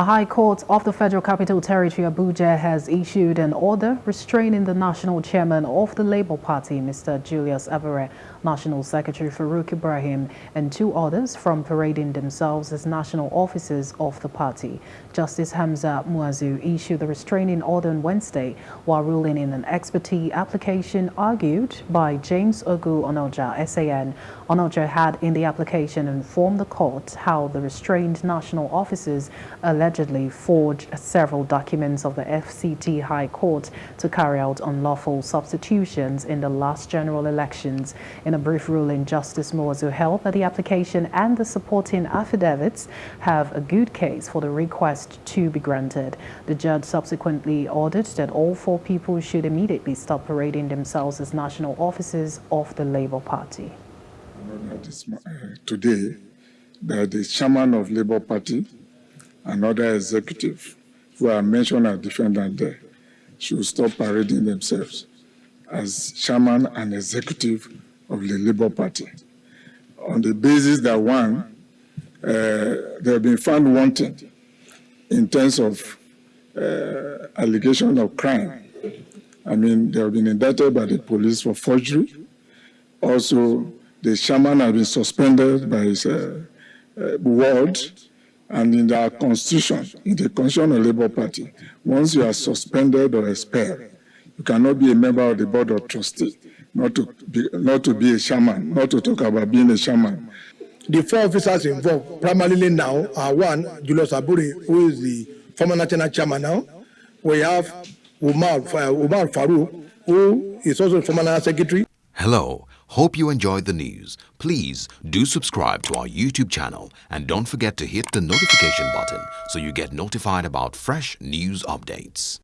A High Court of the Federal Capital Territory, Abuja, has issued an order restraining the national chairman of the Labour Party, Mr. Julius Abure, National Secretary Farouk Ibrahim, and two others from parading themselves as national officers of the party. Justice Hamza Muazu issued the restraining order on Wednesday while ruling in an ex parte application argued by James Ogu Onoja, SAN. Onoja had in the application informed the court how the restrained national officers allegedly forged several documents of the FCT High Court to carry out unlawful substitutions in the last general elections. In a brief ruling, Justice Muazu held that the application and the supporting affidavits have a good case for the request to be granted. The judge subsequently ordered that all four people should immediately stop parading themselves as national officers of the Labour Party. Today, the chairman of Labour Party and other executives who are mentioned as defendant there should stop parading themselves as chairman and executive of the Labour Party on the basis that one, uh, they have been found wanting in terms of uh, allegation of crime. I mean, they have been indicted by the police for forgery. Also, the chairman has been suspended by his uh, uh, ward and in our constitution, in the constitution of Labour Party, once you are suspended or expelled, you cannot be a member of the board of trustees, not to be, not to be a chairman, not to talk about being a chairman. The four officers involved primarily now are one, Julius Abure, who is the former national chairman now. We have Umar, uh, Umar Farouk, who is also former national secretary. Hello. Hope you enjoyed the news. Please do subscribe to our YouTube channel and don't forget to hit the notification button so you get notified about fresh news updates.